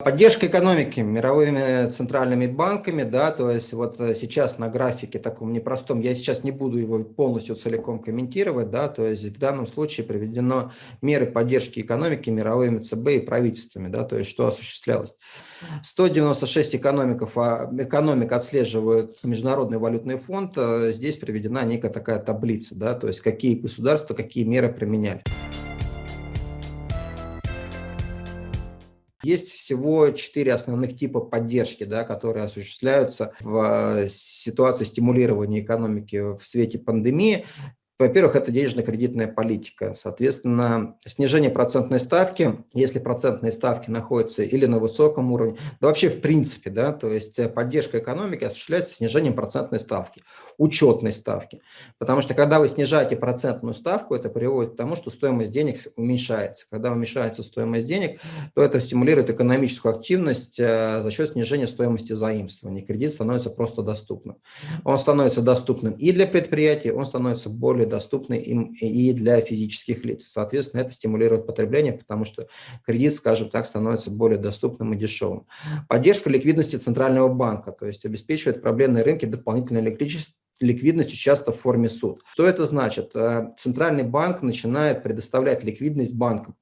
Поддержка экономики мировыми центральными банками, да, то есть вот э, сейчас на графике таком непростом, я сейчас не буду его полностью целиком комментировать, да, то есть в данном случае приведено меры поддержки экономики мировыми ЦБ и правительствами, да, то есть что осуществлялось. 196 экономиков, а, экономик отслеживают Международный валютный фонд, э, здесь приведена некая такая таблица, да, то есть какие государства, какие меры применяли. Есть всего четыре основных типа поддержки, да, которые осуществляются в э, ситуации стимулирования экономики в свете пандемии. Во-первых, это денежно-кредитная политика. Соответственно, снижение процентной ставки, если процентные ставки находятся или на высоком уровне, да вообще в принципе, да, то есть э, поддержка экономики осуществляется снижением процентной ставки, учетной ставки. Потому что когда вы снижаете процентную ставку, это приводит к тому, что стоимость денег уменьшается. Когда уменьшается стоимость денег, то это стимулирует экономическую активность э, за счет снижения стоимости заимствования. Кредит становится просто доступным. Он становится доступным и для предприятий, он становится более доступны им и для физических лиц. Соответственно, это стимулирует потребление, потому что кредит, скажем так, становится более доступным и дешевым. Поддержка ликвидности Центрального банка, то есть обеспечивает проблемные рынки дополнительной электричеством ликвидностью часто в форме суд. Что это значит? Э, Центральный банк начинает предоставлять ликвидность банкам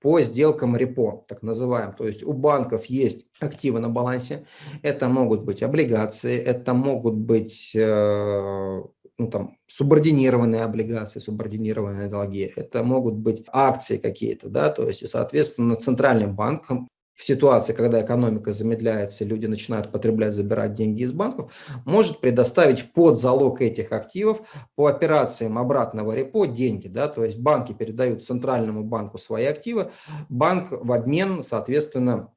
по сделкам репо, так называемым. То есть у банков есть активы на балансе. Это могут быть облигации, это могут быть э, ну, там, субординированные облигации, субординированные долги, это могут быть акции какие-то, да, то есть, и, соответственно, центральным банком в ситуации, когда экономика замедляется, люди начинают потреблять, забирать деньги из банков, может предоставить под залог этих активов по операциям обратного репо деньги. Да, то есть банки передают центральному банку свои активы, банк в обмен, соответственно,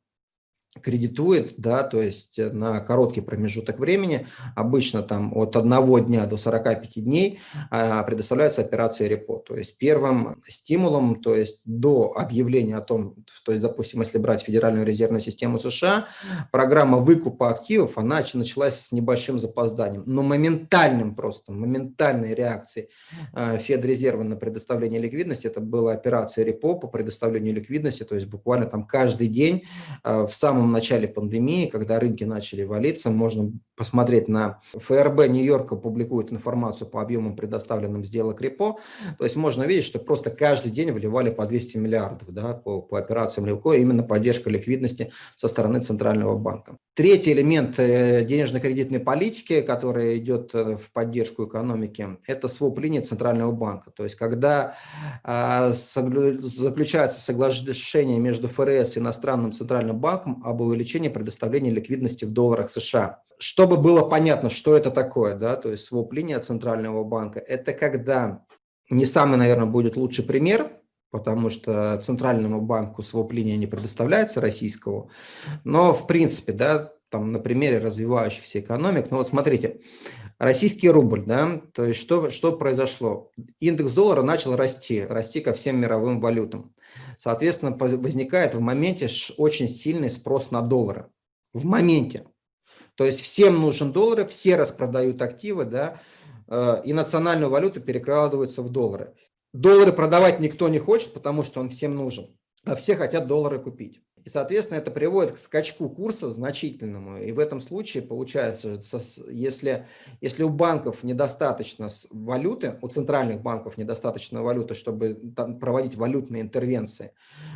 кредитует, да, то есть э, на короткий промежуток времени, обычно там от одного дня до 45 дней а, предоставляются операции репо. То есть первым стимулом, то есть до объявления о том, то есть, допустим, если брать Федеральную резервную систему США, программа выкупа активов, она началась с небольшим запозданием, но моментальным просто, моментальной реакцией э, Федрезерва на предоставление ликвидности, это была операция репо по предоставлению ликвидности, то есть буквально там каждый день э, в самом самом начале пандемии, когда рынки начали валиться, можно посмотреть на ФРБ Нью-Йорка публикует информацию по объемам предоставленным сделок репо, то есть можно видеть, что просто каждый день вливали по 200 миллиардов да, по, по операциям репо, именно поддержка ликвидности со стороны Центрального банка. Третий элемент э, денежно-кредитной политики, который идет э, в поддержку экономики, это своп линии Центрального банка. То есть когда э, заключается соглашение между ФРС и иностранным Центральным банком об увеличении предоставления ликвидности в долларах США. Чтобы было понятно, что это такое, да, то есть своп линия Центрального банка, это когда, не самый, наверное, будет лучший пример, потому что Центральному банку своп-линия не предоставляется российского. Но, в принципе, да, там на примере развивающихся экономик, ну вот смотрите, российский рубль, да, то есть что, что произошло? Индекс доллара начал расти, расти ко всем мировым валютам. Соответственно, возникает в моменте очень сильный спрос на доллары. В моменте. То есть всем нужен доллары, все распродают активы, да, э, и национальную валюту перекладываются в доллары. Доллары продавать никто не хочет, потому что он всем нужен, а все хотят доллары купить. И, соответственно, это приводит к скачку курса значительному. И в этом случае получается, если, если у банков недостаточно валюты, у центральных банков недостаточно валюты, чтобы проводить валютные интервенции,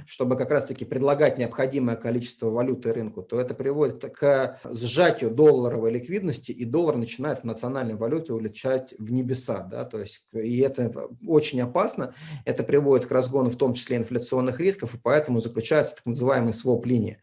чтобы как раз-таки предлагать необходимое количество валюты рынку, то это приводит к сжатию долларовой ликвидности, и доллар начинает в национальной валюте улетать в небеса. Да? То есть, и это очень опасно. Это приводит к разгону в том числе инфляционных рисков, и поэтому заключается так называемый своп-линии.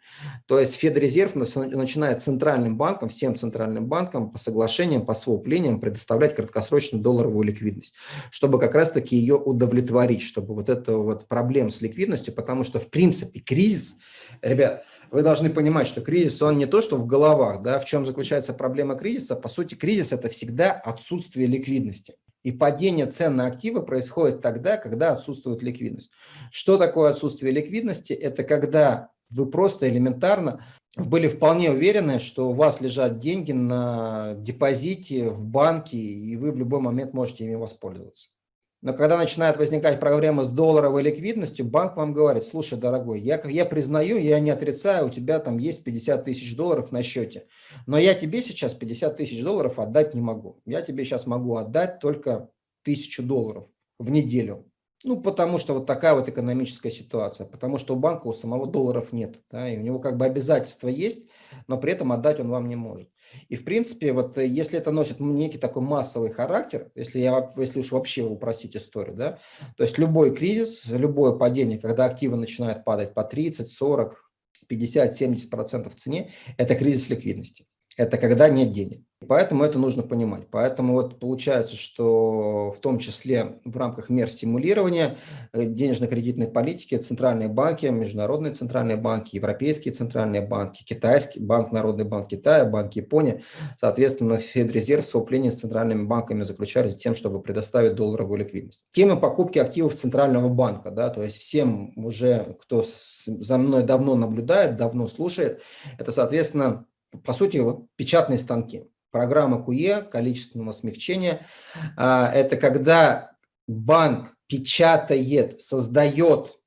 То есть Федрезерв начинает центральным банком, всем центральным банкам по соглашениям, по своп-линиям предоставлять краткосрочную долларовую ликвидность, чтобы как раз-таки ее удовлетворить, чтобы вот это вот проблем с ликвидностью, потому что в принципе кризис, ребят, вы должны понимать, что кризис, он не то, что в головах, да, в чем заключается проблема кризиса, по сути кризис это всегда отсутствие ликвидности. И падение цен на активы происходит тогда, когда отсутствует ликвидность. Что такое отсутствие ликвидности? Это когда вы просто элементарно были вполне уверены, что у вас лежат деньги на депозите в банке, и вы в любой момент можете ими воспользоваться. Но когда начинает возникать проблема с долларовой ликвидностью, банк вам говорит, слушай, дорогой, я, я признаю, я не отрицаю, у тебя там есть 50 тысяч долларов на счете, но я тебе сейчас 50 тысяч долларов отдать не могу. Я тебе сейчас могу отдать только тысячу долларов в неделю. Ну, потому что вот такая вот экономическая ситуация, потому что у банка у самого долларов нет, да, и у него как бы обязательства есть, но при этом отдать он вам не может. И в принципе, вот э, если это носит некий такой массовый характер, если, я, если уж вообще упростить историю, да, то есть любой кризис, любое падение, когда активы начинают падать по 30, 40, 50, 70% в цене, это кризис ликвидности. Это когда нет денег. Поэтому это нужно понимать. Поэтому вот получается, что в том числе в рамках мер стимулирования э, денежно-кредитной политики центральные банки, международные центральные банки, европейские центральные банки, китайский банк, Народный банк Китая, банк Японии, соответственно, Федрезерв в с центральными банками заключались тем, чтобы предоставить долларовую ликвидность. Тема покупки активов Центрального банка, да, то есть всем уже, кто за мной давно наблюдает, давно слушает, это, соответственно, по сути, вот печатные станки. Программа QE, количественного смягчения, а, это когда банк печатает, создает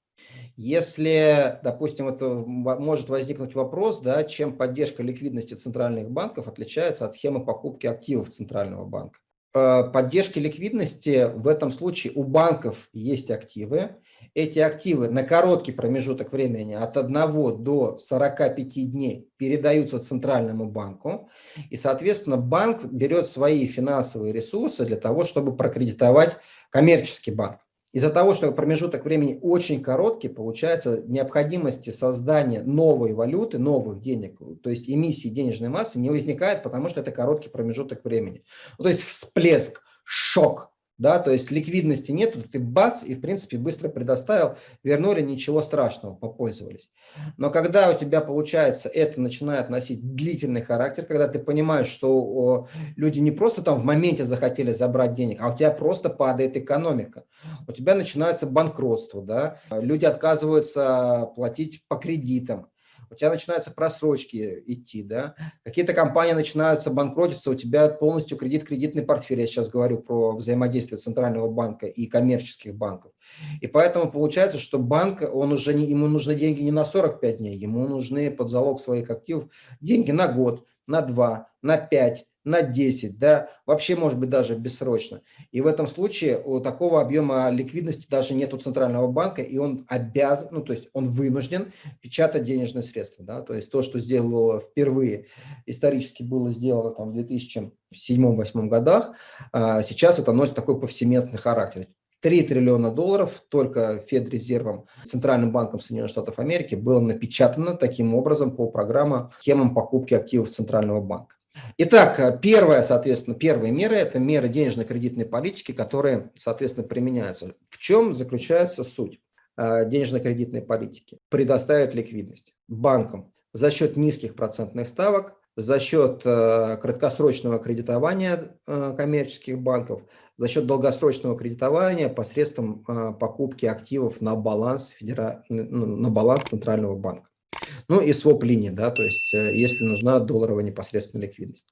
если, допустим, это может возникнуть вопрос, да, чем поддержка ликвидности центральных банков отличается от схемы покупки активов Центрального банка. Э, поддержки ликвидности в этом случае у банков есть активы. Эти активы на короткий промежуток времени от 1 до 45 дней передаются Центральному банку. И, соответственно, банк берет свои финансовые ресурсы для того, чтобы прокредитовать коммерческий банк. Из-за того, что промежуток времени очень короткий, получается необходимости создания новой валюты, новых денег, то есть эмиссии денежной массы не возникает, потому что это короткий промежуток времени. Ну, то есть всплеск, шок да, то есть ликвидности нету, ты бац, и в принципе быстро предоставил, вернули, ничего страшного, попользовались. Но когда у тебя получается это начинает носить длительный характер, когда ты понимаешь, что люди не просто там в моменте захотели забрать денег, а у тебя просто падает экономика, у тебя начинается банкротство, да, люди отказываются платить по кредитам, у тебя начинаются просрочки идти, да, какие-то компании начинаются банкротиться, у тебя полностью кредит, кредитный портфель, я сейчас говорю про взаимодействие Центрального банка и коммерческих банков. И поэтому получается, что банк, он уже не, ему нужны деньги не на 45 дней, ему нужны под залог своих активов деньги на год, на два, на пять, на 10, да, вообще может быть даже бессрочно. И в этом случае у такого объема ликвидности даже нет у Центрального банка, и он обязан, ну то есть он вынужден печатать денежные средства. Да? То есть то, что сделало впервые, исторически было сделано там, в 2007-2008 годах, а, сейчас это носит такой повсеместный характер. 3 триллиона долларов только Федрезервом, Центральным банком Соединенных Штатов Америки было напечатано таким образом по программе схемам покупки активов Центрального банка. Итак, э, первая, соответственно, первые меры – это меры денежно-кредитной политики, которые, соответственно, применяются. В чем заключается суть э, денежно-кредитной политики? Предоставить ликвидность банкам за счет низких процентных ставок, за счет э, краткосрочного кредитования коммерческих банков, за счет долгосрочного кредитования посредством покупки активов на баланс, федера... Ну, на баланс Центрального банка. Ну и своп линии, да, то есть э, если нужна долларовая непосредственная ликвидность.